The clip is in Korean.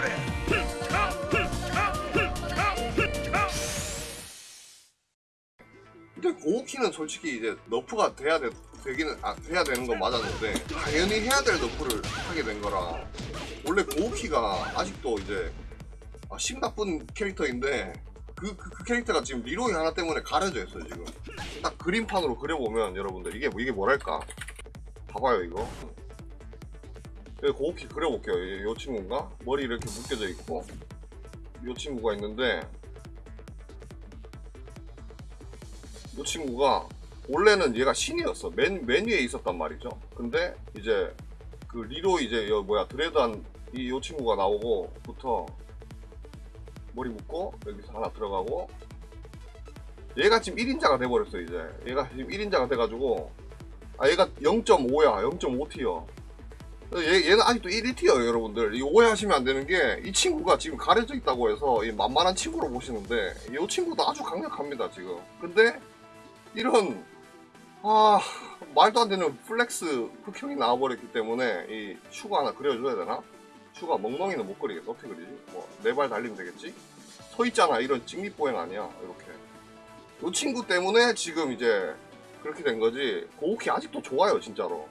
노래. 근데 고우키는 솔직히 이제 너프가 돼야 돼, 되기는 아, 돼야 되는 건 맞았는데 당연히 해야 될 너프를 하게 된 거라 원래 고우키가 아직도 이제 아, 심 나쁜 캐릭터인데 그, 그, 그, 캐릭터가 지금 리로이 하나 때문에 가려져 있어요 지금. 딱 그림판으로 그려보면 여러분들 이게 이게 뭐랄까? 봐봐요 이거. 고우키 그려볼게요. 이, 요 친구인가? 머리 이렇게 묶여져 있고 요 친구가 있는데 이 친구가 원래는 얘가 신이었어. 맨, 맨 위에 있었단 말이죠. 근데 이제 그 리로 이제 여 뭐야 드레드한 이요 친구가 나오고부터 머리 묶고 여기서 하나 들어가고 얘가 지금 1인자가 돼버렸어 이제. 얘가 지금 1인자가 돼가지고 아 얘가 0.5야. 0.5 tier 얘, 얘는 아직도 1 tier예요 여러분들 이거 오해하시면 안 되는 게 이 친구가 지금 가려져 있다고 해서 이 만만한 친구로 보시는데 이 친구도 아주 강력합니다 지금 근데 이런 아 말도 안 되는 flex 흑형이 나와버렸기 때문에 이 슈가 하나 그려줘야 되나? 슈가 멍멍이는 못 그리겠어 어떻게 그리지? 뭐 네 발 달리면 되겠지? 서 있잖아 이런 직립보행 아니야 이렇게 이 친구 때문에 지금 이제 그렇게 된 거지 고우키 아직도 좋아요 진짜로